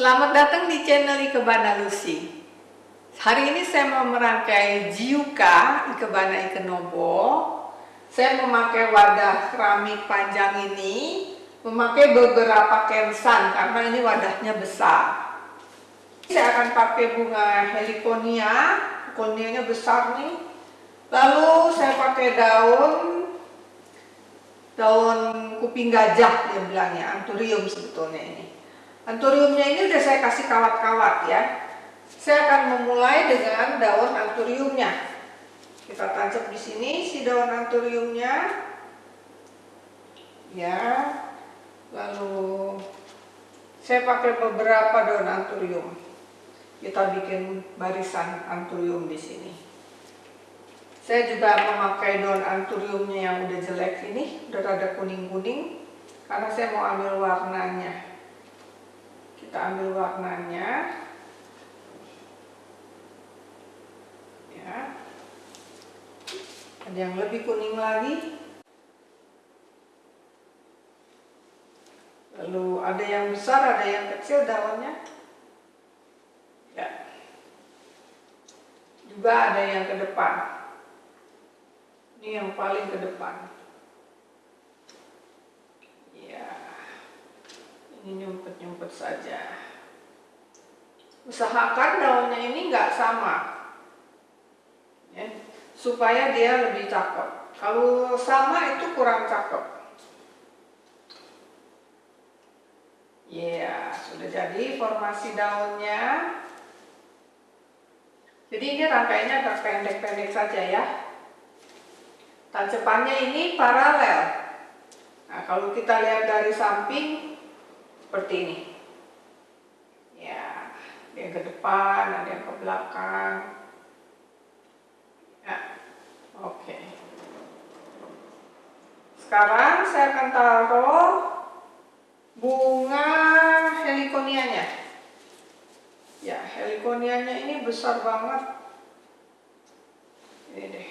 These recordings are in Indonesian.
Selamat datang di channel Ikebana Lucy. Hari ini saya mau merangkai Jiuka Ikebana Ikenobo. Saya memakai wadah keramik panjang ini, memakai beberapa kensan karena ini wadahnya besar. Saya akan pakai bunga heliconia, heliconianya besar nih. Lalu saya pakai daun daun kuping gajah dia bilangnya, anturium sebetulnya ini. Anturiumnya ini udah saya kasih kawat-kawat ya. Saya akan memulai dengan daun anturiumnya. Kita tancap di sini si daun anturiumnya. Ya. Lalu saya pakai beberapa daun anturium. Kita bikin barisan anturium di sini. Saya juga memakai daun anturiumnya yang udah jelek ini, udah rada kuning-kuning, karena saya mau ambil warnanya kita ambil warnanya. Ya. Ada yang lebih kuning lagi. Lalu ada yang besar ada yang kecil daunnya ya. Juga ada yang ke depan. Ini yang paling ke depan ini nyumpet-nyumpet saja. Usahakan daunnya ini nggak sama. Ya, supaya dia lebih cakep. Kalau sama itu kurang cakep. Ya yeah, sudah jadi formasi daunnya. Jadi ini rangkainya agak pendek-pendek saja ya. Tancepannya ini paralel. Nah kalau kita lihat dari samping seperti ini. Ya ada yang ke depan ada yang ke belakang. Ya oke. Sekarang saya akan taruh bunga heliconianya ya heliconianya ini besar banget. Ini deh.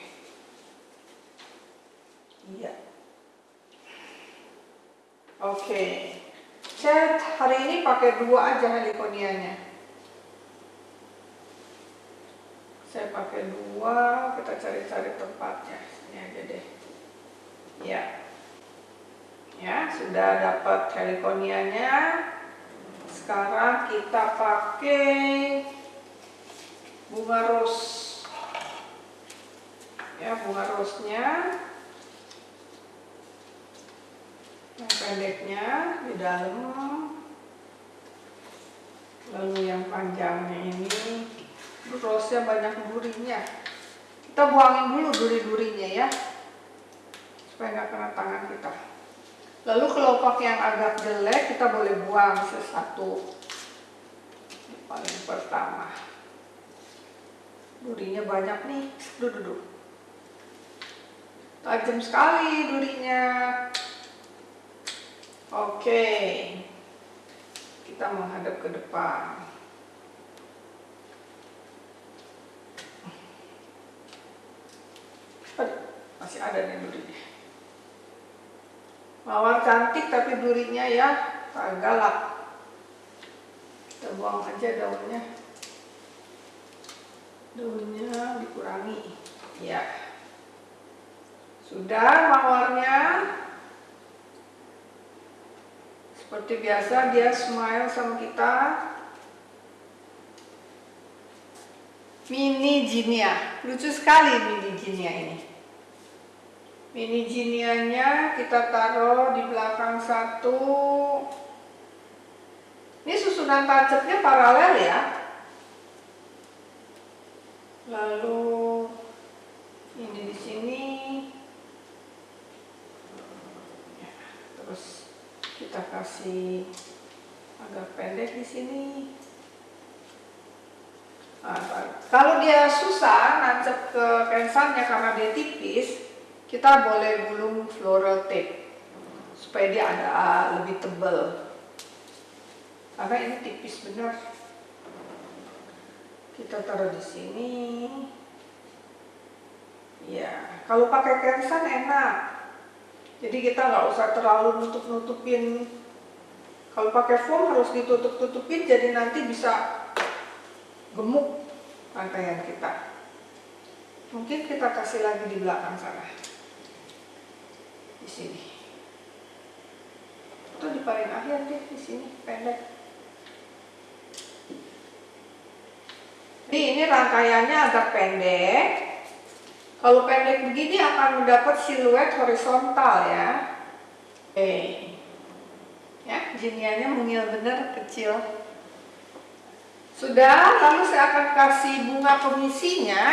Iya. Oke. Saya hari ini pakai dua aja helikonianya. Saya pakai dua, kita cari-cari tempatnya. Ini aja deh. Ya. Ya, sudah dapat helikonianya. Sekarang kita pakai bunga rose. Ya, bunga rose-nya yang pendeknya di dalam. Lalu yang panjangnya ini rosnya banyak durinya. Kita buangin dulu duri-durinya ya supaya nggak kena tangan kita. Lalu kelopak yang agak jelek kita boleh buang sesatu. Ini paling pertama. Durinya banyak nih duduk tajam sekali durinya Oke, kita menghadap ke depan. masih ada nih durinya. Mawar cantik tapi durinya ya agak galak. Kita buang aja daunnya. Daunnya dikurangi. Ya. Sudah mawarnya seperti biasa dia smile sama kita. Mini Jinia. Lucu sekali mini Jinia ini. Mini Jinianya kita taruh di belakang satu. Ini susunan tancapnya paralel ya. Lalu ini di sini. Ya, terus kasih agak pendek di sini. Nah, kalau dia susah nancep ke pensalnya karena dia tipis kita boleh gulung floral tape supaya dia ada lebih tebal. Karena ini tipis benar. Kita taruh di sini. Ya kalau pakai kensan enak. Jadi kita nggak usah terlalu nutup-nutupin Kalau pakai foam harus ditutup-tutupin jadi nanti bisa gemuk rangkaian kita. Mungkin kita kasih lagi di belakang sana. Di sini. Atau di paling akhir deh di sini pendek. Jadi ini rangkaiannya agak pendek. Kalau pendek begini akan mendapat siluet horizontal ya. Oke ya jiniannya mungil bener kecil. Sudah lalu saya akan kasih bunga pengisinya.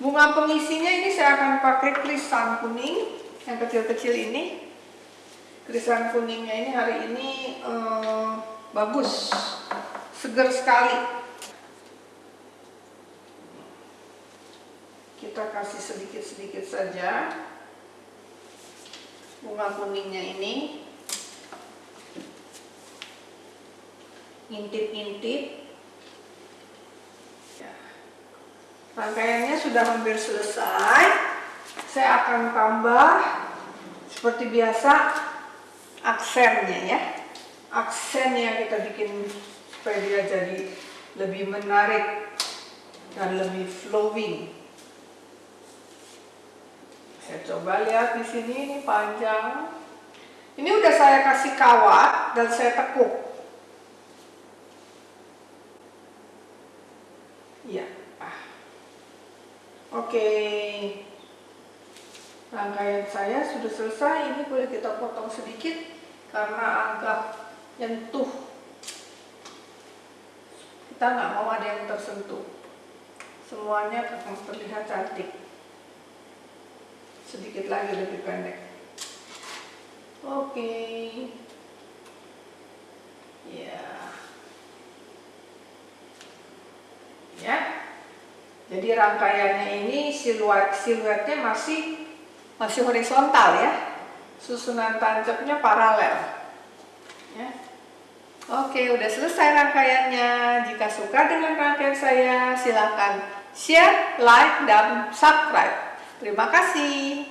Bunga pengisinya ini saya akan pakai krisan kuning yang kecil-kecil ini. Krisan kuningnya ini hari ini eh, bagus. Seger sekali. Kita kasih sedikit-sedikit saja bunga kuningnya ini ngintip-ngintip. Ya. rangkaiannya sudah hampir selesai. Saya akan tambah seperti biasa aksennya ya. Aksen yang kita bikin supaya dia jadi lebih menarik dan lebih flowing. Saya coba lihat di sini ini panjang. Ini udah saya kasih kawat dan saya tekuk Iya. Ah. Oke. Rangkaian saya sudah selesai. Ini boleh kita potong sedikit karena agak nyentuh. Kita nggak mau ada yang tersentuh. Semuanya akan terlihat cantik. Sedikit lagi lebih pendek. Oke. Ya. ya jadi rangkaiannya ini siluet siluetnya masih masih horizontal ya? susunan tancapnya paralel. Ya. Oke udah selesai rangkaiannya. Jika suka dengan rangkaian saya silakan share like dan subscribe. Terima kasih